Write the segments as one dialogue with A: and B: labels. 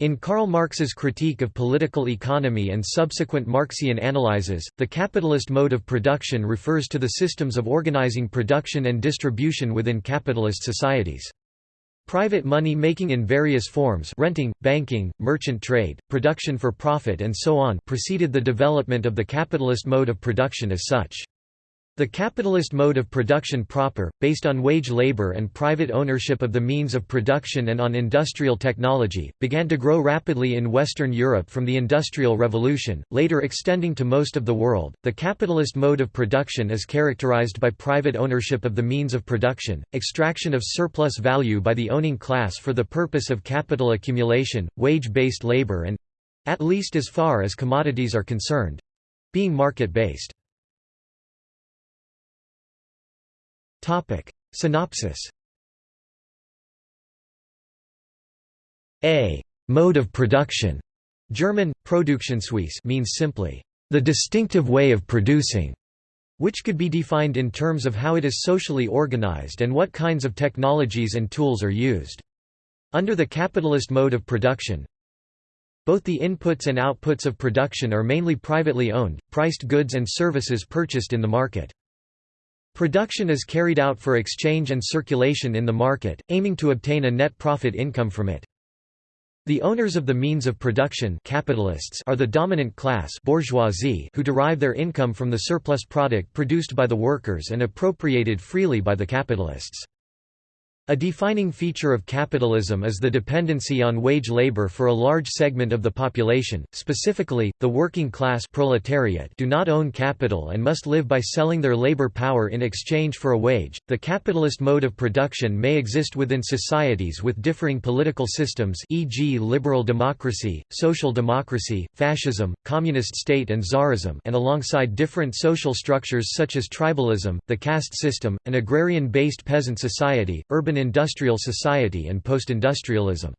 A: In Karl Marx's Critique of Political Economy and subsequent Marxian analyses, the capitalist mode of production refers to the systems of organizing production and distribution within capitalist societies. Private money making in various forms renting, banking, merchant trade, production for profit and so on preceded the development of the capitalist mode of production as such. The capitalist mode of production proper, based on wage labor and private ownership of the means of production and on industrial technology, began to grow rapidly in Western Europe from the Industrial Revolution, later extending to most of the world. The capitalist mode of production is characterized by private ownership of the means of production, extraction of surplus value by the owning class for the purpose of capital accumulation, wage based labor, and at least as far as commodities are concerned being market based.
B: Synopsis A mode of production German, Produktionsweise means simply, the distinctive way of producing, which could be defined in terms of how it is socially organized and what kinds of technologies and tools are used. Under the capitalist mode of production, both the inputs and outputs of production are mainly privately owned, priced goods and services purchased in the market. Production is carried out for exchange and circulation in the market, aiming to obtain a net profit income from it. The owners of the means of production capitalists are the dominant class bourgeoisie who derive their income from the surplus product produced by the workers and appropriated freely by the capitalists. A defining feature of capitalism is the dependency on wage labor for a large segment of the population, specifically, the working class proletariat do not own capital and must live by selling their labor power in exchange for a wage. The capitalist mode of production may exist within societies with differing political systems e.g. liberal democracy, social democracy, fascism, communist state and czarism and alongside different social structures such as tribalism, the caste system, an agrarian-based peasant society, urban industrial society and post-industrialism.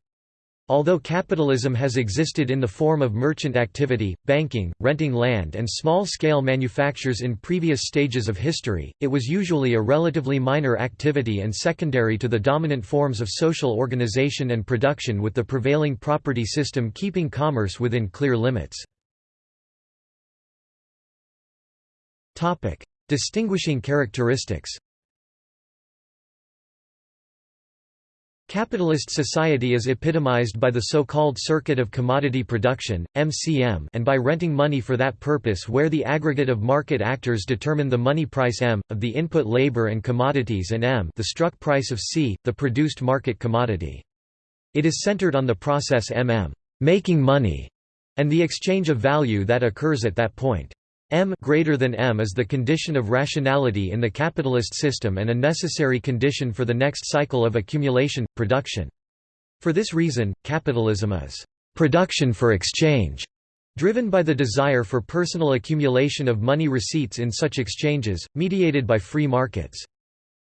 B: Although capitalism has existed in the form of merchant activity, banking, renting land and small-scale manufactures in previous stages of history, it was usually a relatively minor activity and secondary to the dominant forms of social organization and production with the prevailing property system keeping commerce within clear limits. Distinguishing characteristics Capitalist society is epitomized by the so-called circuit of commodity production, MCM and by renting money for that purpose where the aggregate of market actors determine the money price M, of the input labor and commodities and M the struck price of C, the produced market commodity. It is centered on the process MM making money, and the exchange of value that occurs at that point. M greater than M is the condition of rationality in the capitalist system and a necessary condition for the next cycle of accumulation, production. For this reason, capitalism is production for exchange, driven by the desire for personal accumulation of money receipts in such exchanges, mediated by free markets.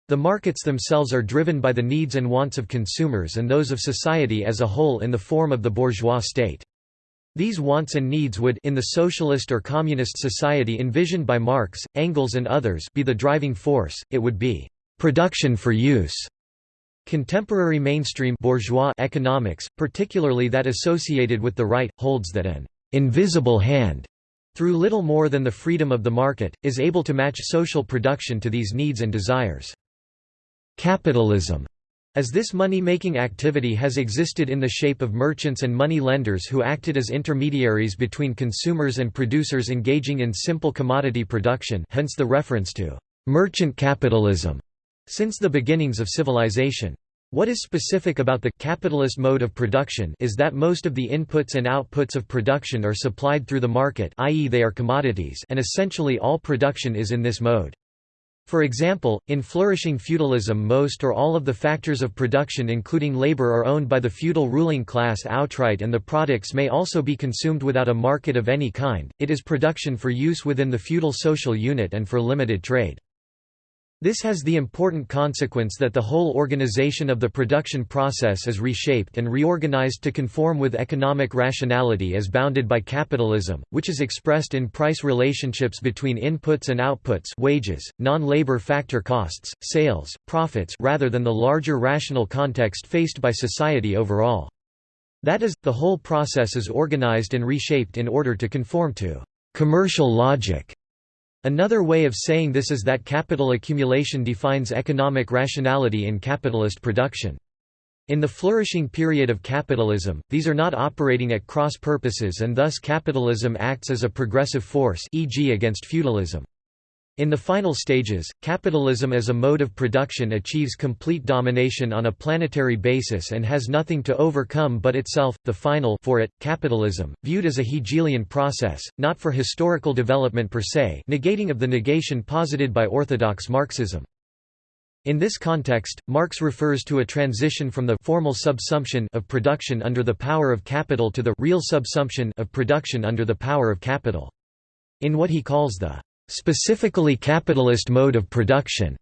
B: The markets themselves are driven by the needs and wants of consumers and those of society as a whole in the form of the bourgeois state. These wants and needs would in the socialist or communist society envisioned by Marx, Engels and others be the driving force, it would be «production for use». Contemporary mainstream bourgeois economics, particularly that associated with the right, holds that an «invisible hand» through little more than the freedom of the market, is able to match social production to these needs and desires. Capitalism as this money-making activity has existed in the shape of merchants and money lenders who acted as intermediaries between consumers and producers engaging in simple commodity production hence the reference to «merchant capitalism» since the beginnings of civilization. What is specific about the capitalist mode of production is that most of the inputs and outputs of production are supplied through the market i.e. they are commodities and essentially all production is in this mode. For example, in flourishing feudalism most or all of the factors of production including labor are owned by the feudal ruling class outright and the products may also be consumed without a market of any kind, it is production for use within the feudal social unit and for limited trade. This has the important consequence that the whole organization of the production process is reshaped and reorganized to conform with economic rationality as bounded by capitalism, which is expressed in price relationships between inputs and outputs wages, non-labor factor costs, sales, profits rather than the larger rational context faced by society overall.
A: That is, the whole process is organized and reshaped in order to conform to commercial logic. Another way of saying this is that capital accumulation defines economic rationality in capitalist production. In the flourishing period of capitalism, these are not operating at cross purposes and thus capitalism acts as a progressive force e.g. against feudalism. In the final stages, capitalism as a mode of production achieves complete domination on a planetary basis and has nothing to overcome but itself, the final for it, capitalism, viewed as a Hegelian process, not for historical development per se negating of the negation posited by orthodox Marxism. In this context, Marx refers to a transition from the formal subsumption of production under the power of capital to the real subsumption of production under the power of capital. In what he calls the specifically capitalist mode of production,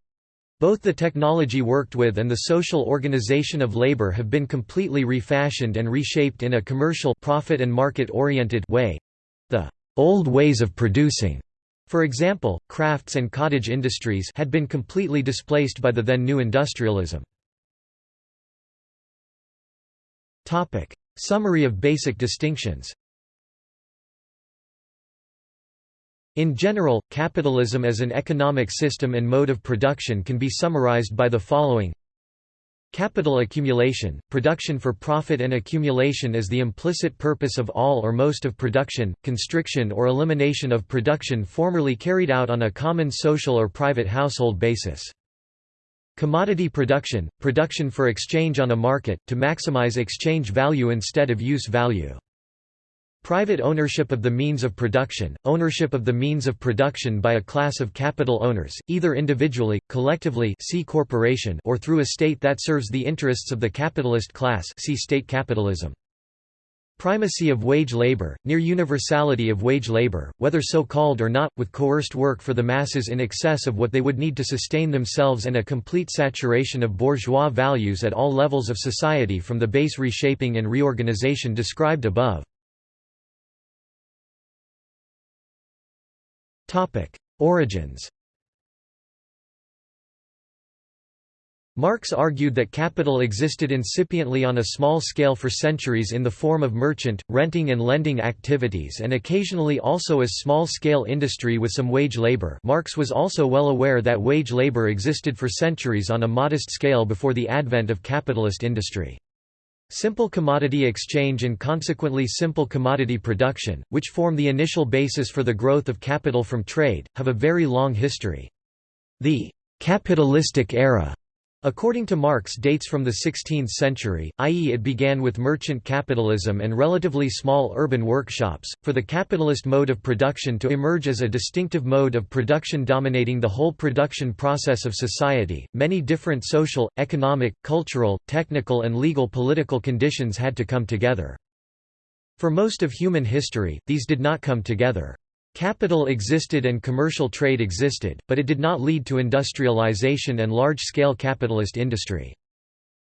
A: both the technology worked with and the social organization of labor have been completely refashioned and reshaped in a commercial profit and market-oriented way. The old ways of producing for example, crafts and cottage industries had been completely displaced by the then new industrialism. Summary of basic distinctions In general, capitalism as an economic system and mode of production can be summarized by the following Capital accumulation, production for profit and accumulation is the implicit purpose of all or most of production, constriction or elimination of production formerly carried out on a common social or private household basis. Commodity production, production for exchange on a market, to maximize exchange value instead of use value. Private ownership of the means of production, ownership of the means of production by a class of capital owners, either individually, collectively C corporation or through a state that serves the interests of the capitalist class see state capitalism. Primacy of wage labor, near universality of wage labor, whether so called or not, with coerced work for the masses in excess of what they would need to sustain themselves and a complete saturation of bourgeois values at all levels of society from the base reshaping and reorganization described above. Origins Marx argued that capital existed incipiently on a small scale for centuries in the form of merchant, renting and lending activities and occasionally also as small-scale industry with some wage labor Marx was also well aware that wage labor existed for centuries on a modest scale before the advent of capitalist industry. Simple commodity exchange and consequently simple commodity production, which form the initial basis for the growth of capital from trade, have a very long history. The «capitalistic era» According to Marx dates from the 16th century, i.e. it began with merchant capitalism and relatively small urban workshops, for the capitalist mode of production to emerge as a distinctive mode of production dominating the whole production process of society. Many different social, economic, cultural, technical and legal political conditions had to come together. For most of human history, these did not come together. Capital existed and commercial trade existed, but it did not lead to industrialization and large-scale capitalist industry.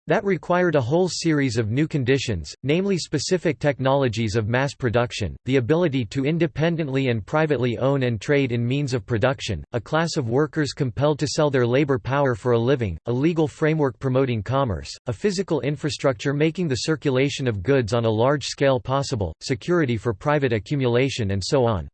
A: That required a whole series of new conditions, namely specific technologies of mass production, the ability to independently and privately own and trade in means of production, a class of workers compelled to sell their labor power for a living, a legal framework promoting commerce, a physical infrastructure making the circulation of goods on a large scale possible, security for private accumulation and so on.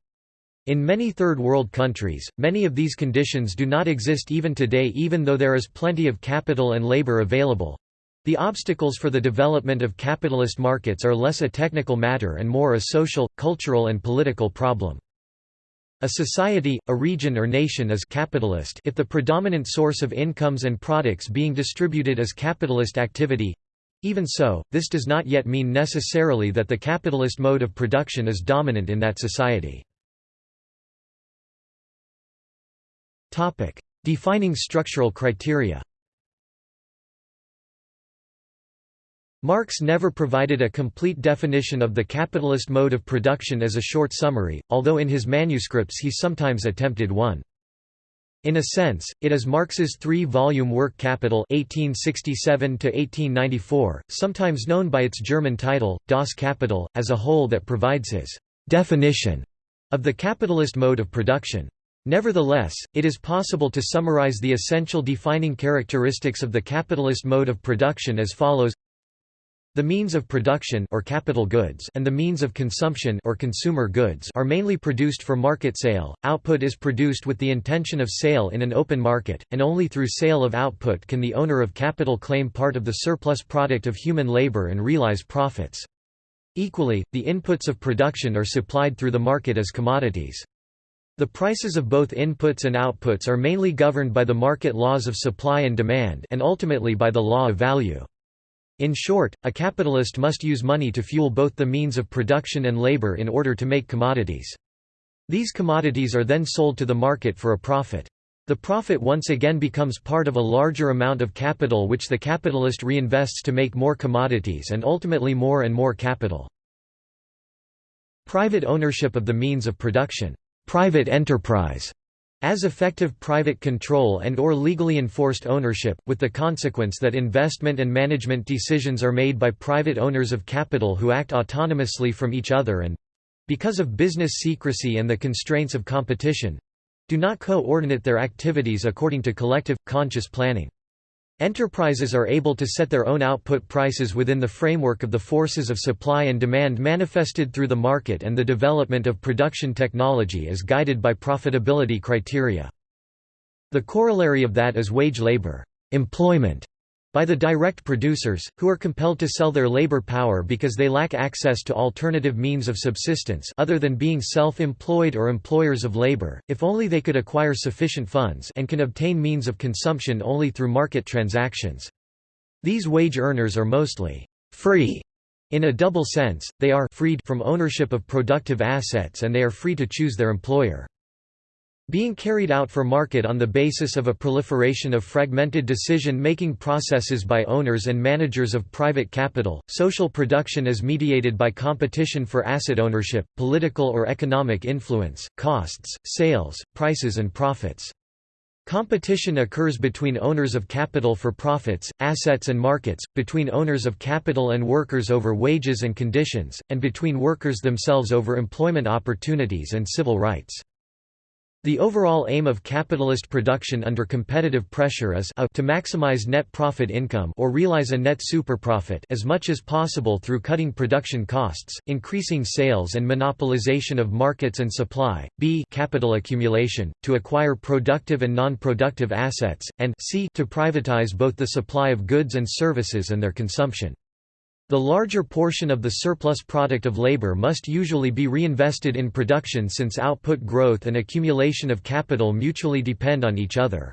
A: In many Third World countries, many of these conditions do not exist even today even though there is plenty of capital and labor available. The obstacles for the development of capitalist markets are less a technical matter and more a social, cultural and political problem. A society, a region or nation is capitalist if the predominant source of incomes and products being distributed is capitalist activity. Even so, this does not yet mean necessarily that the capitalist mode of production is dominant in that society. Defining structural criteria Marx never provided a complete definition of the capitalist mode of production as a short summary, although in his manuscripts he sometimes attempted one. In a sense, it is Marx's three-volume work Capital 1867 sometimes known by its German title, Das Kapital, as a whole that provides his «definition» of the capitalist mode of production. Nevertheless, it is possible to summarize the essential defining characteristics of the capitalist mode of production as follows The means of production or capital goods and the means of consumption or consumer goods are mainly produced for market sale. Output is produced with the intention of sale in an open market, and only through sale of output can the owner of capital claim part of the surplus product of human labor and realize profits. Equally, the inputs of production are supplied through the market as commodities. The prices of both inputs and outputs are mainly governed by the market laws of supply and demand and ultimately by the law of value. In short, a capitalist must use money to fuel both the means of production and labor in order to make commodities. These commodities are then sold to the market for a profit. The profit once again becomes part of a larger amount of capital which the capitalist reinvests to make more commodities and ultimately more and more capital. Private ownership of the means of production private enterprise as effective private control and or legally enforced ownership, with the consequence that investment and management decisions are made by private owners of capital who act autonomously from each other and—because of business secrecy and the constraints of competition—do not coordinate their activities according to collective, conscious planning. Enterprises are able to set their own output prices within the framework of the forces of supply and demand manifested through the market and the development of production technology is guided by profitability criteria. The corollary of that is wage labor employment by the direct producers, who are compelled to sell their labor power because they lack access to alternative means of subsistence other than being self-employed or employers of labor, if only they could acquire sufficient funds and can obtain means of consumption only through market transactions. These wage earners are mostly free in a double sense, they are freed from ownership of productive assets and they are free to choose their employer. Being carried out for market on the basis of a proliferation of fragmented decision-making processes by owners and managers of private capital, social production is mediated by competition for asset ownership, political or economic influence, costs, sales, prices and profits. Competition occurs between owners of capital for profits, assets and markets, between owners of capital and workers over wages and conditions, and between workers themselves over employment opportunities and civil rights. The overall aim of capitalist production under competitive pressure is a to maximize net profit income or realize a net superprofit as much as possible through cutting production costs, increasing sales and monopolization of markets and supply, b capital accumulation, to acquire productive and non-productive assets, and c to privatize both the supply of goods and services and their consumption. The larger portion of the surplus product of labor must usually be reinvested in production since output growth and accumulation of capital mutually depend on each other.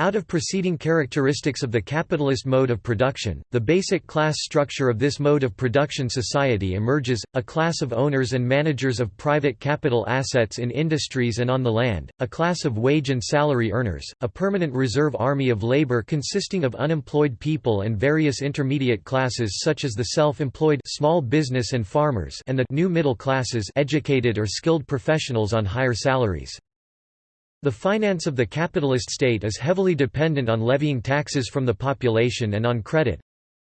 A: Out of preceding characteristics of the capitalist mode of production, the basic class structure of this mode of production society emerges, a class of owners and managers of private capital assets in industries and on the land, a class of wage and salary earners, a permanent reserve army of labor consisting of unemployed people and various intermediate classes such as the self-employed small business and farmers and the new middle classes educated or skilled professionals on higher salaries. The finance of the capitalist state is heavily dependent on levying taxes from the population and on credit.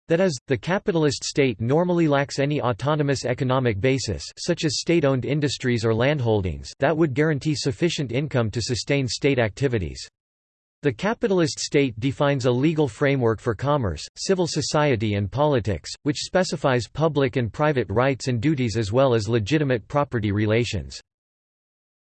A: That is, the capitalist state normally lacks any autonomous economic basis such as state-owned industries or landholdings that would guarantee sufficient income to sustain state activities. The capitalist state defines a legal framework for commerce, civil society and politics, which specifies public and private rights and duties as well as legitimate property relations.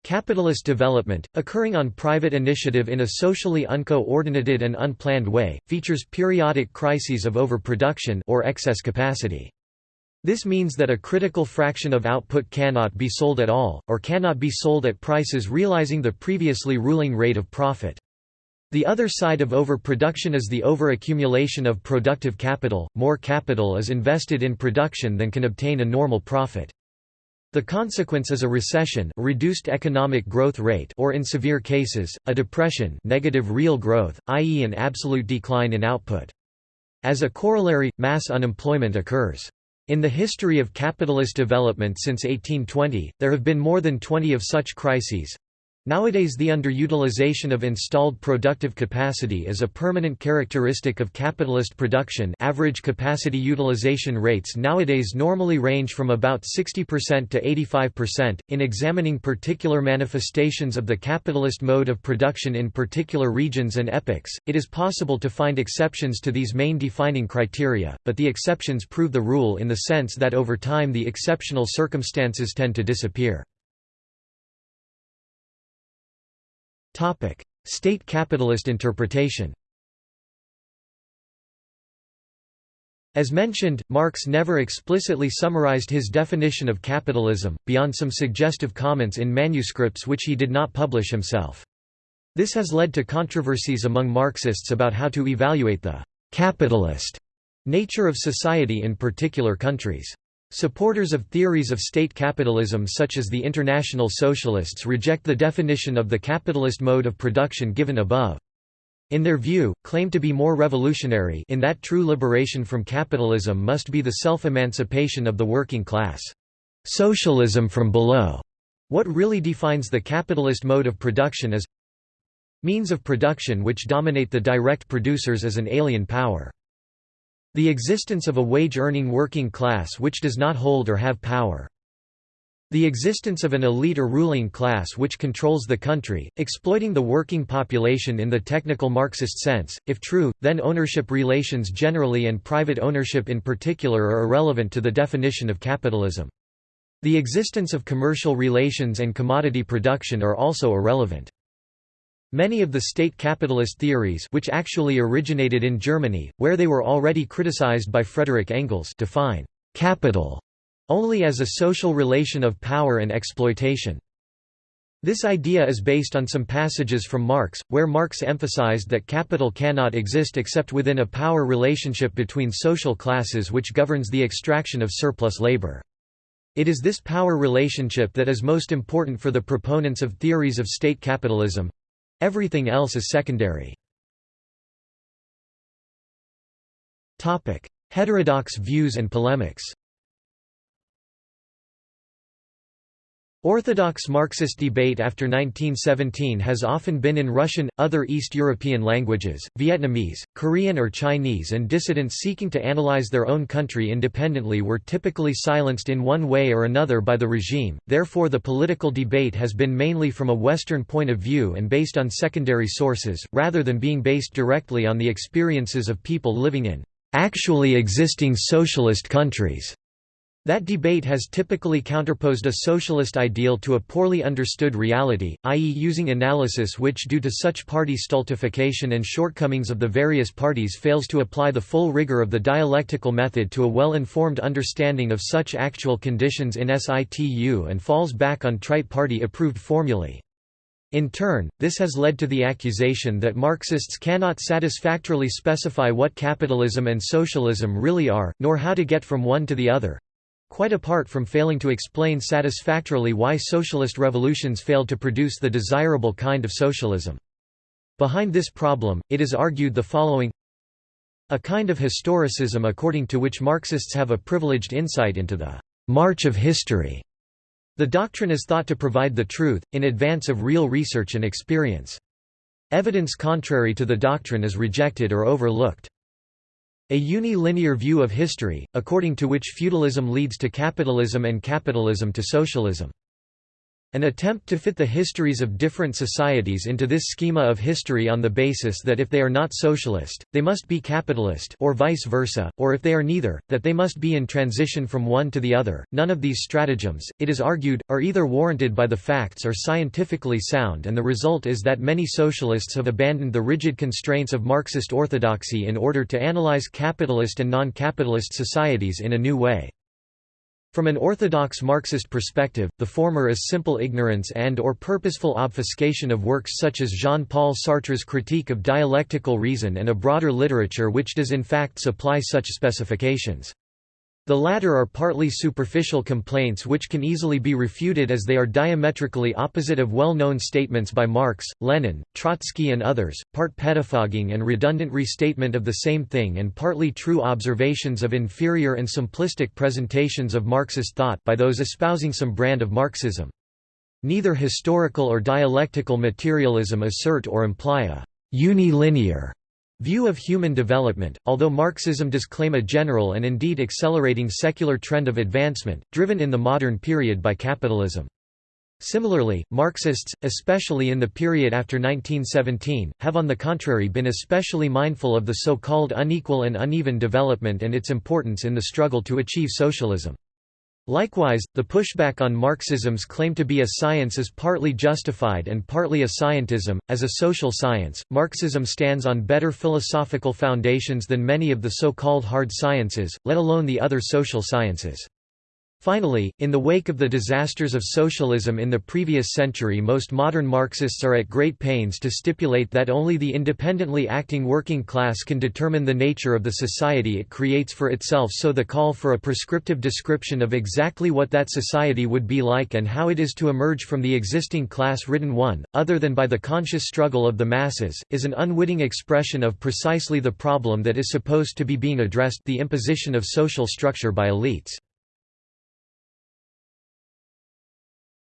A: Capitalist development, occurring on private initiative in a socially uncoordinated and unplanned way, features periodic crises of overproduction or excess capacity. This means that a critical fraction of output cannot be sold at all, or cannot be sold at prices realizing the previously ruling rate of profit. The other side of overproduction is the overaccumulation of productive capital, more capital is invested in production than can obtain a normal profit. The consequence is a recession reduced economic growth rate or in severe cases, a depression negative real growth, i.e. an absolute decline in output. As a corollary, mass unemployment occurs. In the history of capitalist development since 1820, there have been more than 20 of such crises. Nowadays the underutilization of installed productive capacity is a permanent characteristic of capitalist production average capacity utilization rates nowadays normally range from about 60% to 85%. In examining particular manifestations of the capitalist mode of production in particular regions and epochs, it is possible to find exceptions to these main defining criteria, but the exceptions prove the rule in the sense that over time the exceptional circumstances tend to disappear. State capitalist interpretation As mentioned, Marx never explicitly summarized his definition of capitalism, beyond some suggestive comments in manuscripts which he did not publish himself. This has led to controversies among Marxists about how to evaluate the «capitalist» nature of society in particular countries. Supporters of theories of state capitalism such as the International Socialists reject the definition of the capitalist mode of production given above. In their view, claim to be more revolutionary in that true liberation from capitalism must be the self-emancipation of the working class. Socialism from below. What really defines the capitalist mode of production is means of production which dominate the direct producers as an alien power. The existence of a wage-earning working class which does not hold or have power. The existence of an elite or ruling class which controls the country, exploiting the working population in the technical Marxist sense. If true, then ownership relations generally and private ownership in particular are irrelevant to the definition of capitalism. The existence of commercial relations and commodity production are also irrelevant. Many of the state capitalist theories which actually originated in Germany, where they were already criticized by Frederick Engels define «capital» only as a social relation of power and exploitation. This idea is based on some passages from Marx, where Marx emphasized that capital cannot exist except within a power relationship between social classes which governs the extraction of surplus labor. It is this power relationship that is most important for the proponents of theories of state capitalism. Everything else is secondary. Heterodox views and polemics Orthodox Marxist debate after 1917 has often been in Russian, other East European languages, Vietnamese, Korean or Chinese and dissidents seeking to analyze their own country independently were typically silenced in one way or another by the regime, therefore the political debate has been mainly from a Western point of view and based on secondary sources, rather than being based directly on the experiences of people living in actually existing socialist countries. That debate has typically counterposed a socialist ideal to a poorly understood reality, i.e. using analysis which due to such party stultification and shortcomings of the various parties fails to apply the full rigor of the dialectical method to a well-informed understanding of such actual conditions in situ and falls back on trite party-approved formulae. In turn, this has led to the accusation that Marxists cannot satisfactorily specify what capitalism and socialism really are, nor how to get from one to the other, quite apart from failing to explain satisfactorily why socialist revolutions failed to produce the desirable kind of socialism. Behind this problem, it is argued the following a kind of historicism according to which Marxists have a privileged insight into the march of history. The doctrine is thought to provide the truth, in advance of real research and experience. Evidence contrary to the doctrine is rejected or overlooked. A unilinear view of history, according to which feudalism leads to capitalism and capitalism to socialism. An attempt to fit the histories of different societies into this schema of history on the basis that if they are not socialist, they must be capitalist or vice versa, or if they are neither, that they must be in transition from one to the other. None of these stratagems, it is argued, are either warranted by the facts or scientifically sound and the result is that many socialists have abandoned the rigid constraints of Marxist orthodoxy in order to analyze capitalist and non-capitalist societies in a new way. From an orthodox Marxist perspective, the former is simple ignorance and or purposeful obfuscation of works such as Jean-Paul Sartre's Critique of Dialectical Reason and a broader literature which does in fact supply such specifications. The latter are partly superficial complaints which can easily be refuted as they are diametrically opposite of well-known statements by Marx, Lenin, Trotsky and others, part pettifogging and redundant restatement of the same thing and partly true observations of inferior and simplistic presentations of Marxist thought by those espousing some brand of Marxism. Neither historical or dialectical materialism assert or imply a «unilinear» view of human development, although Marxism does claim a general and indeed accelerating secular trend of advancement, driven in the modern period by capitalism. Similarly, Marxists, especially in the period after 1917, have on the contrary been especially mindful of the so-called unequal and uneven development and its importance in the struggle to achieve socialism. Likewise, the pushback on Marxism's claim to be a science is partly justified and partly a scientism. As a social science, Marxism stands on better philosophical foundations than many of the so-called hard sciences, let alone the other social sciences. Finally, in the wake of the disasters of socialism in the previous century most modern Marxists are at great pains to stipulate that only the independently acting working class can determine the nature of the society it creates for itself so the call for a prescriptive description of exactly what that society would be like and how it is to emerge from the existing class-ridden one, other than by the conscious struggle of the masses, is an unwitting expression of precisely the problem that is supposed to be being addressed the imposition of social structure by elites.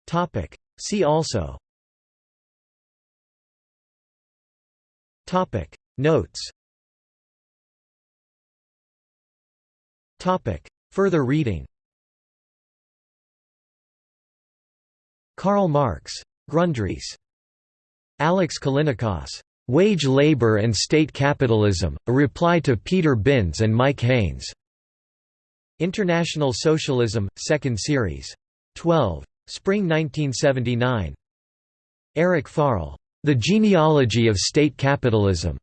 B: Topic. See also
A: Topic.
B: Notes
A: Topic.
B: Further reading
A: Karl Marx.
B: Grundrisse.
A: Alex Callinicos. Wage Labor and State Capitalism, A Reply to Peter Binns and Mike Haynes.
B: International Socialism, 2nd Series. 12. Spring 1979.
A: Eric Farrell. The Genealogy of State Capitalism.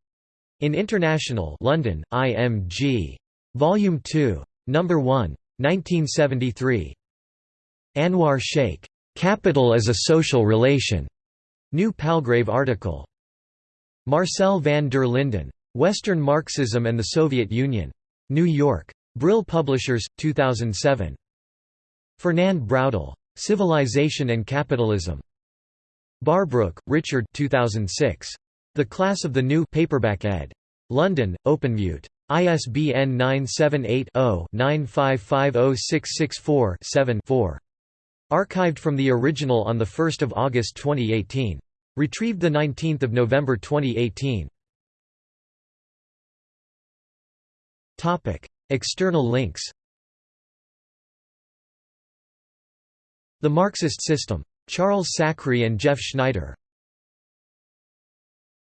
B: In International London, IMG. Volume 2. Number 1. 1973.
A: Anwar Shaikh. Capital as a Social Relation.
B: New Palgrave article.
A: Marcel van der Linden.
B: Western Marxism and the Soviet Union. New York. Brill Publishers, 2007.
A: Fernand Braudel.
B: Civilization and Capitalism.
A: Barbrook, Richard 2006.
B: The Class of the New paperback ed.
A: London, Openmute.
B: ISBN 978-0-9550664-7-4. Archived from the original on 1 August 2018. Retrieved 19 November 2018. External links The Marxist System. Charles Sacre and Jeff Schneider.